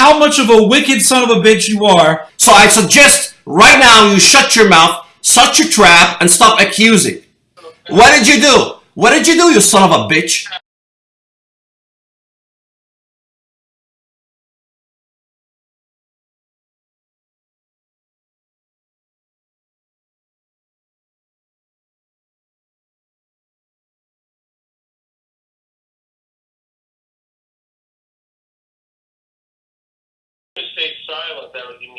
how much of a wicked son of a bitch you are. So I suggest right now you shut your mouth, shut your trap, and stop accusing. What did you do? What did you do, you son of a bitch?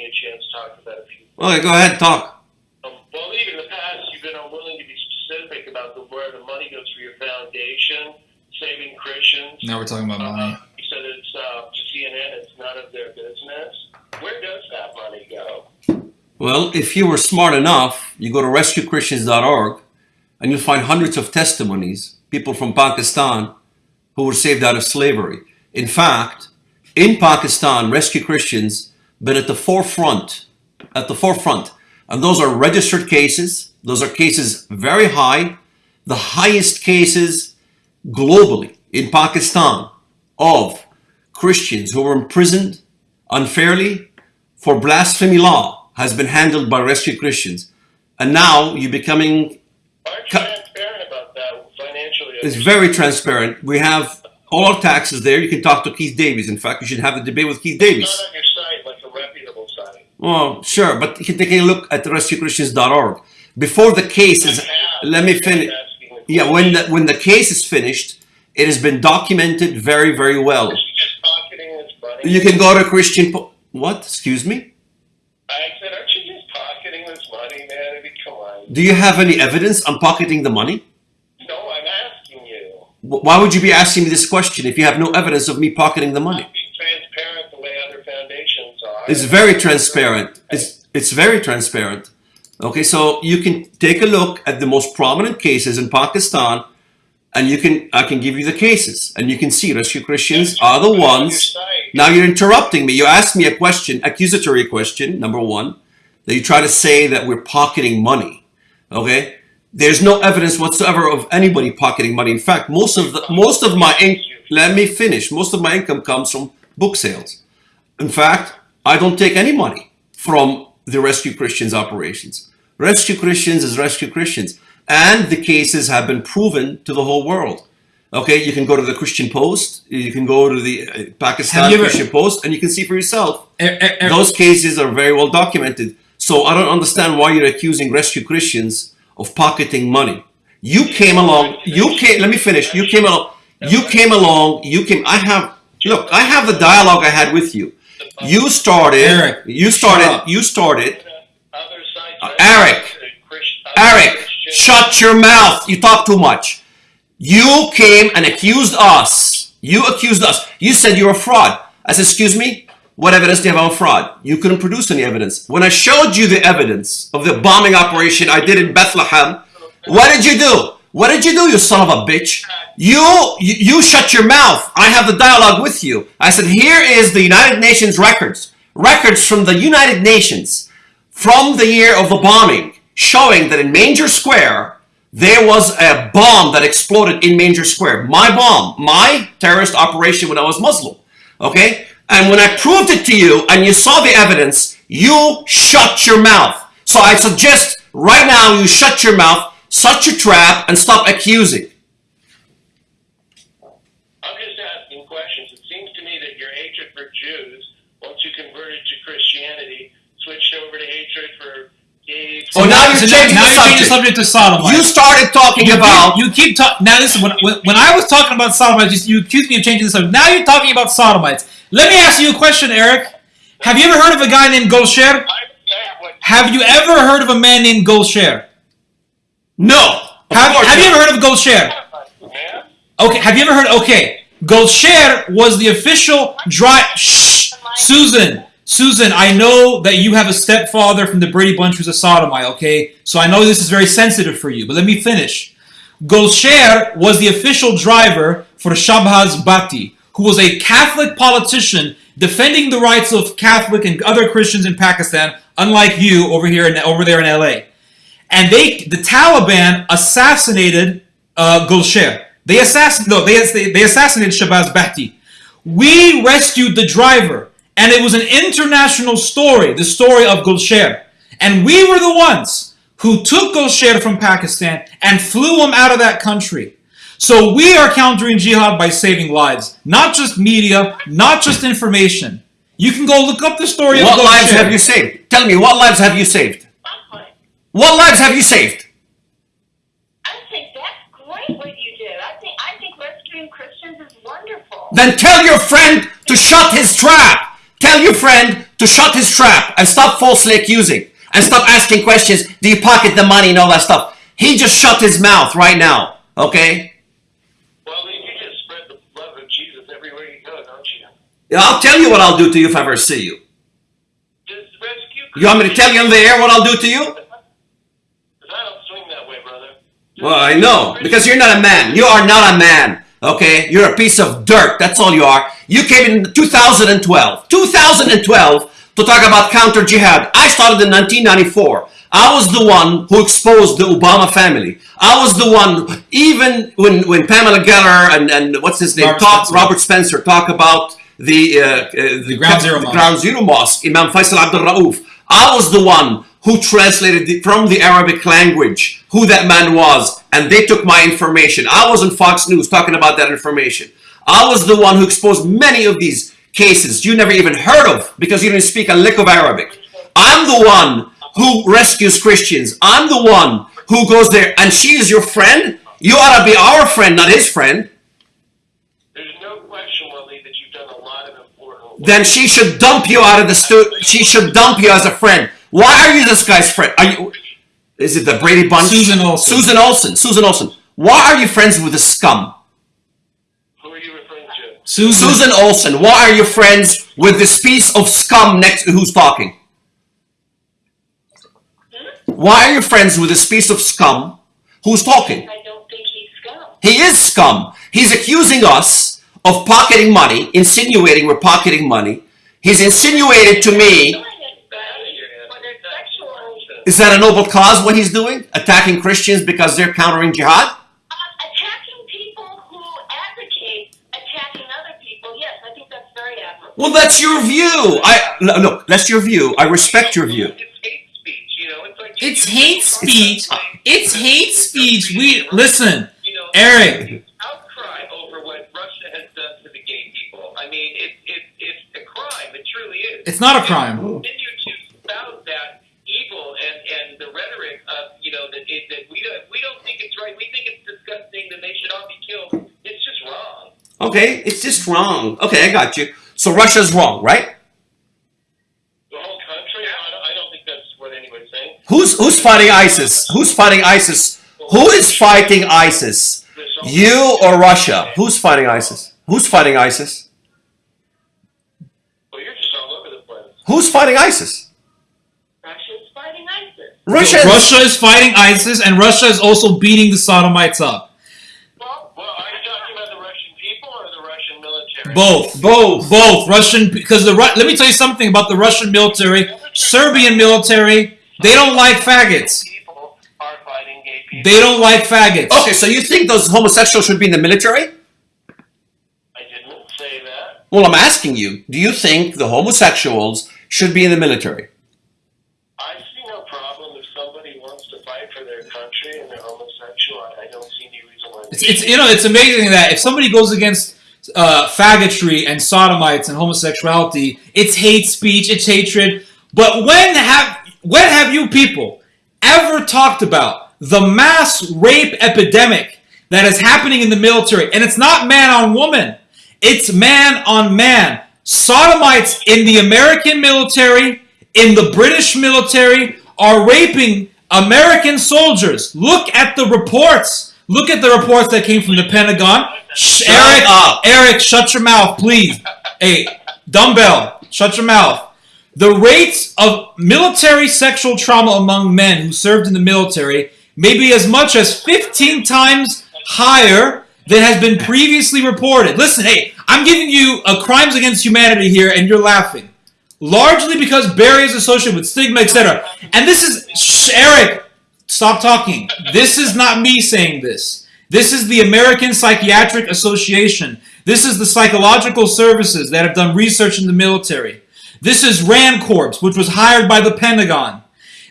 Me a chance to talk about a few. Okay, go ahead, talk. Um, well, even in the past, you've been unwilling to be specific about the, where the money goes for your foundation, saving Christians. Now we're talking about money. Uh, you said it's uh, to CNN, it's none of their business. Where does that money go? Well, if you were smart enough, you go to rescuechristians.org and you'll find hundreds of testimonies, people from Pakistan who were saved out of slavery. In fact, in Pakistan, Rescue Christians been at the forefront, at the forefront. And those are registered cases. Those are cases very high, the highest cases globally in Pakistan of Christians who were imprisoned unfairly for blasphemy law has been handled by Rescue Christians. And now you're becoming Aren't you transparent about that financially? it's very transparent. We have all our taxes there. You can talk to Keith Davies. In fact, you should have the debate with Keith Davies. Not on your site, like a reputable site. Well, sure, but you can take a look at rescuechristians.org. Before the case is, let me finish. Yeah, when the, when the case is finished, it has been documented very, very well. Is she just pocketing this money? You can go to Christian. Po- what? Excuse me? I said, aren't you just pocketing this money, man? I mean, come on. Do you have any evidence on pocketing the money? No, I'm asking you. Why would you be asking me this question if you have no evidence of me pocketing the money? It's very transparent. It's it's very transparent. Okay, so you can take a look at the most prominent cases in Pakistan, and you can I can give you the cases, and you can see Rescue Christians are the ones. Now you're interrupting me. You asked me a question, accusatory question, number one, that you try to say that we're pocketing money. Okay, there's no evidence whatsoever of anybody pocketing money. In fact, most of the most of my let me finish. Most of my income comes from book sales. In fact, I don't take any money from the Rescue Christians operations. Rescue Christians is Rescue Christians. And the cases have been proven to the whole world. Okay, you can go to the Christian Post, you can go to the uh, Pakistan ever- Christian Post, and you can see for yourself. E- e- e- Those cases are very well documented. So I don't understand why you're accusing Rescue Christians of pocketing money. You came along, you came, let me finish. You came along, you came along, you came, I have, look, I have the dialogue I had with you. You started, Eric, you started, you started, Uh, Eric, Eric, shut your mouth. You talk too much. You came and accused us. You accused us. You said you're a fraud. I said, excuse me? What evidence do you have on fraud? You couldn't produce any evidence. When I showed you the evidence of the bombing operation I did in Bethlehem, what did you do? What did you do, you son of a bitch? You, you, you shut your mouth. I have the dialogue with you. I said, here is the United Nations records. Records from the United Nations from the year of the bombing showing that in Manger Square, there was a bomb that exploded in Manger Square. My bomb, my terrorist operation when I was Muslim. Okay? And when I proved it to you and you saw the evidence, you shut your mouth. So I suggest right now you shut your mouth, shut a trap, and stop accusing. I'm just asking questions. It seems to me that your hatred for Jews, once you converted to Christianity, switched over to hatred for gays. Oh, now you're so changing now the you're changing the subject. subject to sodomites. You started talking you about. keep, you keep talking. Now listen, when, when, when I was talking about sodomites, you, you accused me of changing the subject. Now you're talking about sodomites. Let me ask you a question, Eric. Have you ever heard of a guy named Gulsher? I said what Have you ever heard of a man named Gulsher? No. Have, have you ever heard of Gulsher? Okay, have you ever heard? Okay, Gulsher was the official dry. Shh, Susan, Susan, I know that you have a stepfather from the Brady Bunch who's a sodomite. Okay, so I know this is very sensitive for you, but let me finish. Gulsher was the official driver for Shahbaz Bhatti, who was a Catholic politician defending the rights of Catholic and other Christians in Pakistan, unlike you over here in, over there in LA and they the Taliban assassinated uh, Gulsher. They assassin no they they, they assassinated Shahbaz Bhatti. We rescued the driver, And it was an international story, the story of Gulsher. And we were the ones who took Gulsher from Pakistan and flew him out of that country. So we are countering jihad by saving lives, not just media, not just information. You can go look up the story What of What lives have you saved? Tell me, what lives have you saved? Buckley. What lives have you saved? I think that's great what you do. I think I think rescuing Christians is wonderful. Then tell your friend to shut his trap. Tell your friend to shut his trap and stop falsely accusing and stop asking questions. Do you pocket the money and all that stuff? He just shut his mouth right now. Okay? Well, you just spread the love of Jesus everywhere you go, don't you? Yeah, I'll tell you what I'll do to you if I ever see you. Just rescue. You want me to tell you on the air what I'll do to you? Because I don't swing that way, brother. Just Well, I know because you're not a man. You are not a man. Okay, you're a piece of dirt. That's all you are. You came in 2012, 2012 to talk about counter jihad. I started in 1994. I was the one who exposed the Obama family. I was the one, even when, when Pamela Geller and, and what's his name, Robert talk, Spencer. Robert Spencer, talk about the, uh, uh, the, Ground Zero the Mosque. Ground Zero Mosque, Imam Faisal Abdul Rauf. I was the one who translated the, from the Arabic language who that man was, and they took my information. I was on Fox News talking about that information. I was the one who exposed many of these cases you never even heard of because you didn't speak a lick of Arabic. I'm the one who rescues Christians. I'm the one who goes there, and she is your friend. You ought to be our friend, not his friend. There's no question, Wally, that you've done a lot of important work. then she should dump you out of the stu. She should dump you as a friend. Why are you this guy's friend? Are you? Is it the Brady Bunch? Susan Olsen. Susan Olsen. Susan Olsen. Why are you friends with the scum? Who are you referring to? Susan, Susan Olsen. Why are you friends with this piece of scum next? To who's talking? Hmm? Why are you friends with this piece of scum? Who's talking? I don't think he's scum. He is scum. He's accusing us of pocketing money, insinuating we're pocketing money. He's insinuated to me Is that a noble cause what he's doing? Attacking Christians because they're countering jihad? uh, attacking people who advocate attacking other people. Yes, I think that's very admirable. Well, that's your view. I no, look, that's your view. I respect your view. It's hate speech, you know. It's like It's hate speech. It's hate speech. We listen, You know, Eric. outcry over what Russia has done to the gay people. I mean, it, it, it's a crime. It truly is. It's not a crime. Okay, it's just wrong. Okay, I got you. So Russia's wrong, right? The whole country. I don't, I don't think that's what anyone's saying. Who's who's fighting ISIS? Who's fighting ISIS? Who is fighting ISIS? You or Russia? Who's fighting ISIS? Who's fighting ISIS? Well, you're just all over the place. Who's fighting ISIS? Russia's fighting ISIS. Russia. Russia is fighting ISIS, and Russia is also beating the Sodomites up. Well, Well, are you talking about the Russian people or the Russian military? Both. Both. Both Russian because the Ru- let me tell you something about the Russian military, Serbian military. They don't like faggots. People are fighting gay people. They don't like faggots. Okay, so you think those homosexuals should be in the military? I didn't say that. Well, I'm asking you. Do you think the homosexuals should be in the military? I see no problem if somebody wants to fight for their country and they're homosexual. I, I don't see any reason why. It's, it's you know it's amazing that if somebody goes against uh, faggotry and sodomites and homosexuality, it's hate speech, it's hatred. But when have when have you people ever talked about the mass rape epidemic that is happening in the military? And it's not man on woman, it's man on man. Sodomites in the American military, in the British military, are raping American soldiers. Look at the reports. Look at the reports that came from the Pentagon. Shh, Shut Eric, up. Eric, shut your mouth, please. hey, dumbbell, shut your mouth. The rates of military sexual trauma among men who served in the military may be as much as 15 times higher than has been previously reported. Listen, hey, I'm giving you a crimes against humanity here, and you're laughing. Largely because Barry is associated with stigma, etc. And this is shh, Eric. Stop talking. This is not me saying this. This is the American Psychiatric Association. This is the psychological services that have done research in the military. This is Rand Corps, which was hired by the Pentagon.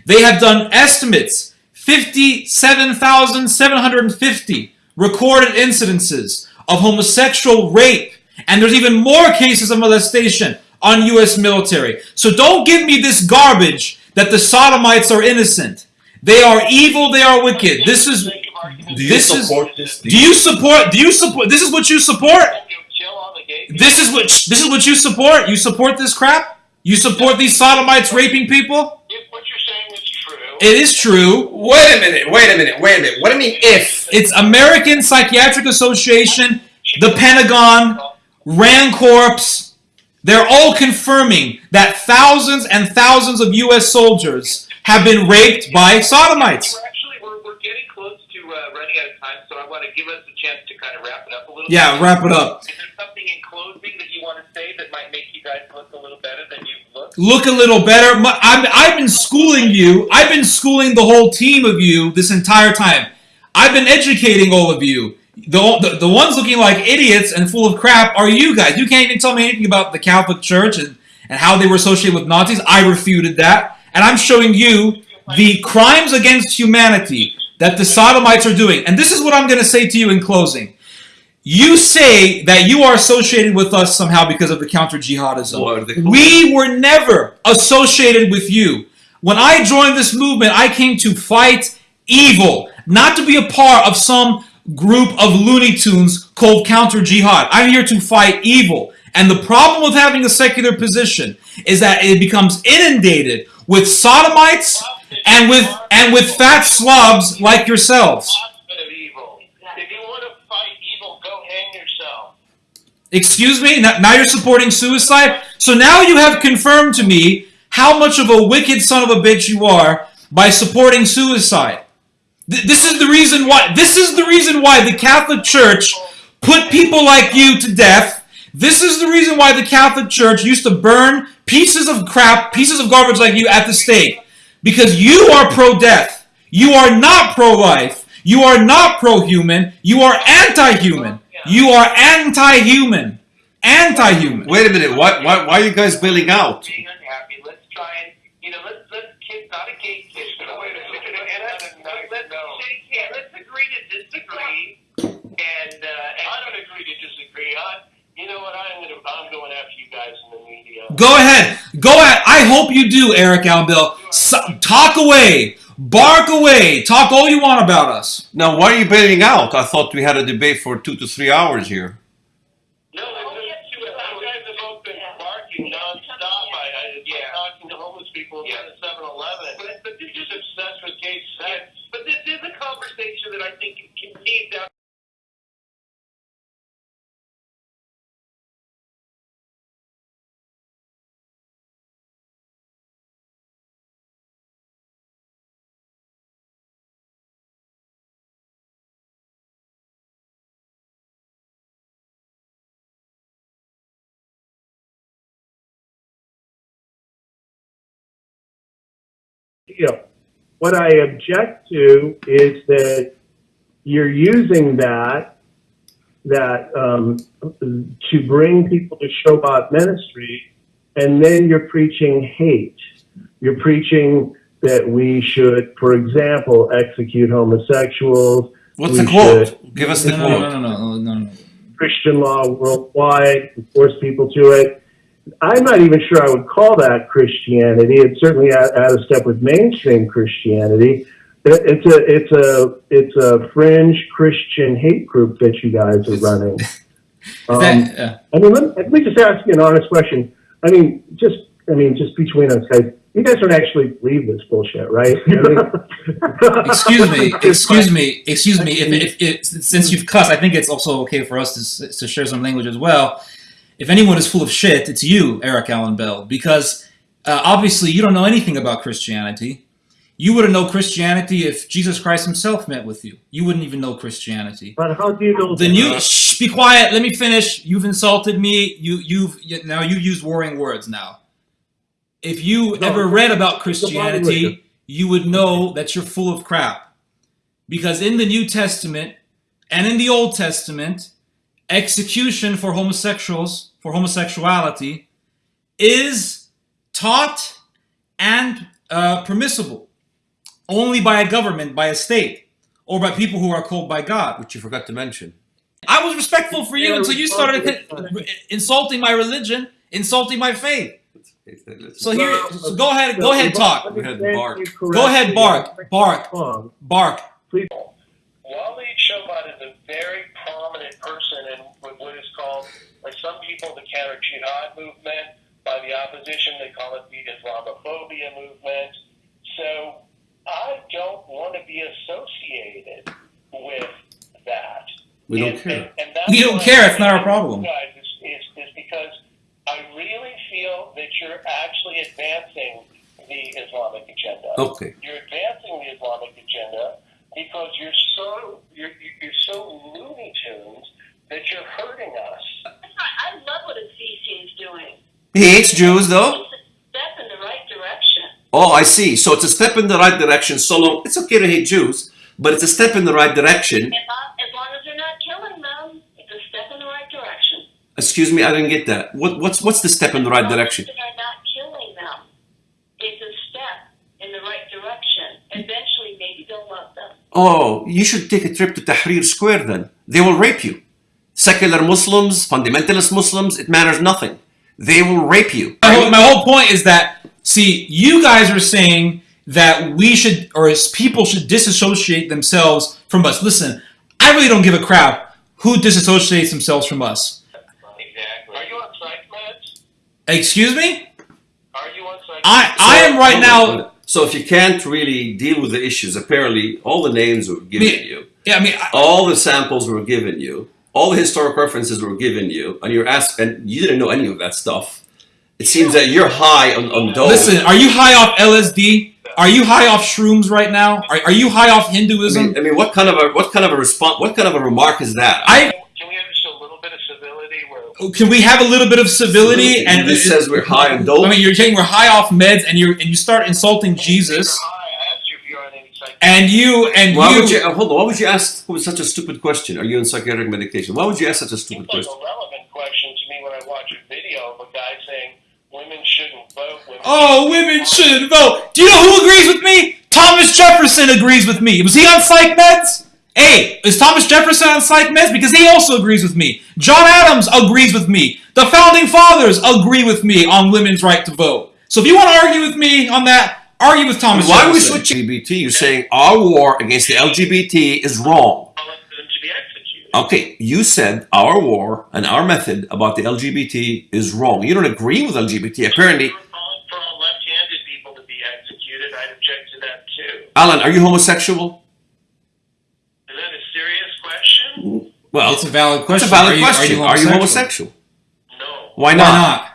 They have done estimates 57,750 recorded incidences of homosexual rape, and there's even more cases of molestation on U.S. military. So don't give me this garbage that the sodomites are innocent. They are evil. They are wicked. This is. Do you This is- support this? Do you support? Do you support? This is what you support. Chill on the gay This is what. This is what you support. You support this crap. You support these sodomites raping people. If what you're saying is true, It is true. Wait a minute. Wait a minute. Wait a minute. What do you mean if? It's American Psychiatric Association, the Pentagon, Rand Corps. They're all confirming that thousands and thousands of U.S. soldiers have been raped by sodomites. We're actually we're, we're getting close to uh, running out of time, so I want to give us a chance to kind of wrap it up a little. Yeah, bit. wrap it up. Is there something in closing that you want to say that might make you guys look a little better than you've looked? look a little better. My- I'm, I've been schooling you. I've been schooling the whole team of you this entire time. I've been educating all of you. The, the, the ones looking like idiots and full of crap are you guys. You can't even tell me anything about the Catholic Church and, and how they were associated with Nazis. I refuted that. And I'm showing you the crimes against humanity that the sodomites are doing. And this is what I'm going to say to you in closing. You say that you are associated with us somehow because of the counter jihadism. What are they called? We were never associated with you. When I joined this movement, I came to fight evil, not to be a part of some group of Looney Tunes called counter jihad. I'm here to fight evil. And the problem with having a secular position is that it becomes inundated with sodomites and with and with fat slobs like yourselves. Excuse me? Now you're supporting suicide? So now you have confirmed to me how much of a wicked son of a bitch you are by supporting suicide. This is the reason why this is the reason why the Catholic Church put people like you to death. This is the reason why the Catholic Church used to burn pieces of crap, pieces of garbage like you at the stake. Because you are pro-death. You are not pro-life. You are not pro-human. You are anti-human. You are anti-human. Anti-human. Wait a minute. Why, why, why are you guys bailing out? Let's try and you know let's let's kiss not a gay kiss. but wait a second, and let's, let's shake hands. Let's agree to disagree. And uh, and I don't agree to disagree. I, you know what? I'm gonna I'm going after you guys in the media. Go ahead. Go ahead. I hope you do, Eric Allen Bell. So, talk away. Bark away. Talk all you want about us. Now, why are you bailing out? I thought we had a debate for two to three hours here. Deal. What I object to is that you're using that that um, to bring people to Shoebat ministry, and then you're preaching hate. You're preaching that we should, for example, execute homosexuals. What's we the quote? should Give us the No, quote. no, no, no, no, no. Christian law worldwide force people to it. I'm not even sure I would call that Christianity. It's certainly out, out of step with mainstream Christianity. It's a it's a it's a fringe Christian hate group that you guys are running. Um, That- uh, I mean, let, let me just ask you an honest question. I mean, just I mean, just between us guys, you guys don't actually believe this bullshit, right? I mean- excuse me. Excuse me. Excuse me. If, if, if, since you've cussed, I think it's also okay for us to, to share some language as well. If anyone is full of shit, it's you, Eric Allen Bell, because uh, obviously you don't know anything about Christianity. You wouldn't know Christianity if Jesus Christ himself met with you. You wouldn't even know Christianity. But how do you know? The new shh, be quiet. Let me finish. You've insulted me. You you've you, now you've used warring words. Now, if you No, ever read about Christianity, you would know that you're full of crap. Because in the New Testament and in the Old Testament, execution for homosexuals for homosexuality is taught and uh, permissible only by a government, by a state, or by people who are called by God. Which you forgot to mention. I was respectful for you until you started insulting my religion, insulting my faith. So here, so go ahead, go ahead, talk. Go ahead, bark. Go ahead, bark, bark, Wrong. bark. Walid Shoebat is a very prominent person in what what is called, by some people, the counter jihad movement. By the opposition, they call it the Islamophobia movement. So I don't want to be associated with that. We don't And- care. and- and We don't care, it's not our problem. Guys, is, is, is because I really feel that you're actually advancing the Islamic agenda Okay. you're advancing the Islamic agenda because you're so you're, you're so Looney Tunes that you're hurting us. I love what Assisi is doing. He hates Jews, though. It's a step in the right direction. Oh, I see. So it's a step in the right direction. So long, it's okay to hate Jews, but it's a step in the right direction. As long, as long as they're not killing them, it's a step in the right direction. Excuse me, I didn't get that. What, what's what's the step in the right As long direction? as they're not killing them, it's a step in the right direction. Eventually, maybe they'll love them. Oh, you should take a trip to Tahrir Square then. They will rape you. Secular Muslims, fundamentalist Muslims, it matters nothing. They will rape you. My whole, my whole point is that see, you guys are saying that we should, or as people should disassociate themselves from us. Listen, I really don't give a crap who disassociates themselves from us. Exactly. Are you on psych meds? Excuse me? Are you on psych? I I am right now. So if you can't really deal with the issues, apparently all the names were given Me- you, Yeah, I mean, I, all the samples were given you, all the historic references were given you, and you're asked, and you didn't know any of that stuff. It seems that you're high on, on those. listen. Are you high off LSD? Are you high off shrooms right now? Are, are you high off I Hinduism? mean, I mean, what kind of a what kind of a response? What kind of a remark is that? I Can we have just a little bit of civility? Where can we have a little bit of civility? And this says we're high on dope. I mean, you're saying we're high off meds, and you and you start insulting Jesus, Hi, you if you're on any psych. and you and Why you. would you uh, hold on? Why would you ask such a stupid question? Are you on psychiatric medication? Why would you ask such a stupid Seems like question? a relevant question to me when I watch a video of a guy saying women shouldn't vote. Women Oh, women shouldn't vote. Do you know who agrees with me? Thomas Jefferson agrees with me. Was he on psych meds? Hey, is Thomas Jefferson on psych meds? Because he also agrees with me. John Adams agrees with me. The founding fathers agree with me on women's right to vote. So if you want to argue with me on that, argue with Thomas Why are we Jefferson. switching LGBT? You're saying our war against the LGBT is wrong. I want them to be executed. Okay, you said our war and our method about the LGBT is wrong. You don't agree with LGBT. Apparently, For all, for all left-handed people to be executed, I'd object to that too. Alan, are you homosexual? Is that a serious question? Well, It's a valid question. it's question. a valid Are you- question. Are you, homosexual? No, Why Why not? not?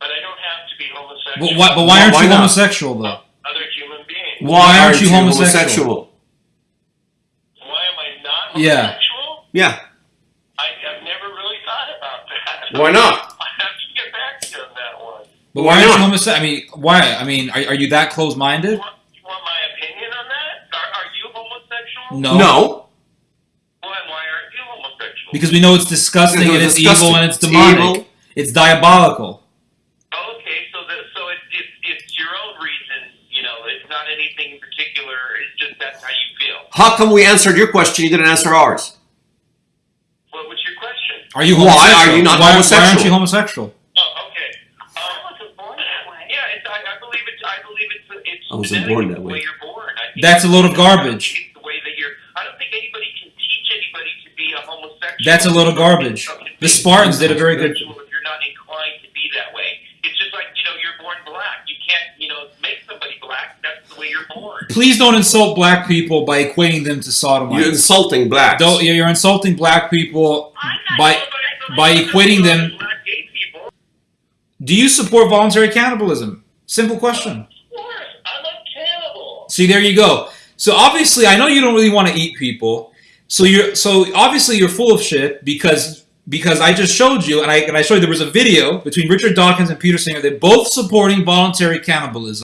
but I don't have to be homosexual. But why, but why Why- aren't why you not? homosexual though? Other human beings. Why, Why aren't aren't you you homosexual? Why am I not Yeah. homosexual? Yeah. I, I've never really thought about that. Why not? I have to get back to you on that one. But Why why, aren't not? you homosexual? I mean, why? I mean, are, are you that close-minded? You want, you want my opinion on that? Are, are you homosexual? No. No. Because we know it's disgusting and it's it's disgusting. evil and it's It's demonic. evil. It's diabolical. Okay, so the, so it, it, it's your own reason, you know, it's not anything in particular, it's just that's how you feel. How come we answered your question? You didn't answer ours. What was your question? Are you why are you not why, Why aren't you homosexual? Oh, okay. I Um, wasn't born that way. yeah, I, I believe it's, I believe it's, it's I wasn't born that way. way you're born. I That's a load of I don't garbage. think It's the way that you're, I don't think anybody can teach anybody to be a homosexual. That's a load of garbage. The Spartans did a very good. If you're not inclined to be that way, it's just like you know you're born black. You can't you know make somebody black. That's the way you're born. Please don't insult black people by equating them to sodomites. You're sodomites. insulting blacks. Don't, you're insulting black people by by equating them. Black gay people. Do you support voluntary cannibalism? Simple question. Of course, I'm a cannibal. See, there you go. So obviously, I know you don't really want to eat people. So you're so obviously you're full of shit because because I just showed you and I and I showed you there was a video between Richard Dawkins and Peter Singer. They're both supporting voluntary cannibalism.